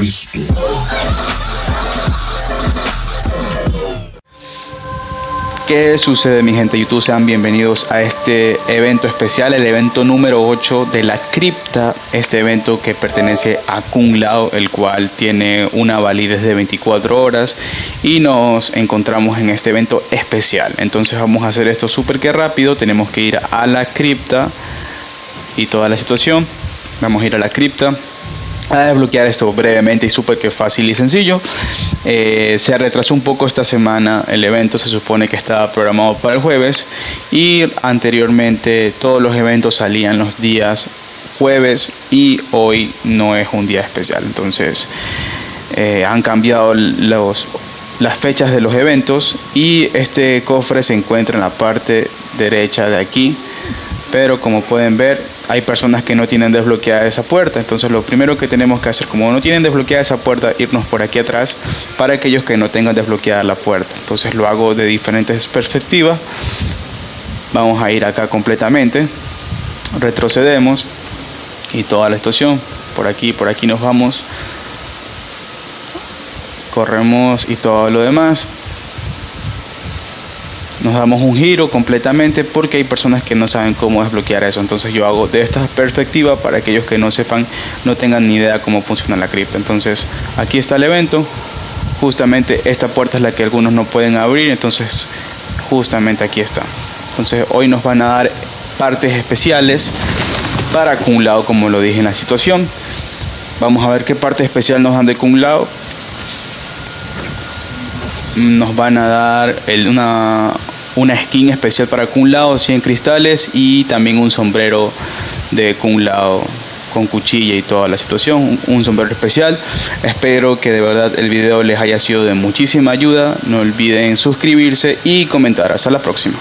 Cristo. ¿Qué sucede mi gente YouTube? Sean bienvenidos a este evento especial, el evento número 8 de la cripta, este evento que pertenece a Kung Lao, el cual tiene una validez de 24 horas y nos encontramos en este evento especial. Entonces vamos a hacer esto súper que rápido, tenemos que ir a la cripta y toda la situación. Vamos a ir a la cripta a desbloquear esto brevemente y súper que fácil y sencillo. Eh, se retrasó un poco esta semana el evento, se supone que estaba programado para el jueves y anteriormente todos los eventos salían los días jueves y hoy no es un día especial. Entonces eh, han cambiado los, las fechas de los eventos y este cofre se encuentra en la parte derecha de aquí pero como pueden ver hay personas que no tienen desbloqueada esa puerta. Entonces lo primero que tenemos que hacer como no tienen desbloqueada esa puerta irnos por aquí atrás para aquellos que no tengan desbloqueada la puerta. Entonces lo hago de diferentes perspectivas. Vamos a ir acá completamente. Retrocedemos. Y toda la estación. Por aquí por aquí nos vamos. Corremos y todo lo demás nos damos un giro completamente porque hay personas que no saben cómo desbloquear eso. Entonces yo hago de esta perspectiva para aquellos que no sepan, no tengan ni idea cómo funciona la cripta. Entonces aquí está el evento. Justamente esta puerta es la que algunos no pueden abrir. Entonces justamente aquí está. Entonces hoy nos van a dar partes especiales para acumulado como lo dije en la situación. Vamos a ver qué parte especial nos dan de acumulado nos van a dar una, una skin especial para Kun Lao, 100 cristales y también un sombrero de Kun Lao con cuchilla y toda la situación, un sombrero especial. Espero que de verdad el video les haya sido de muchísima ayuda. No olviden suscribirse y comentar. Hasta la próxima.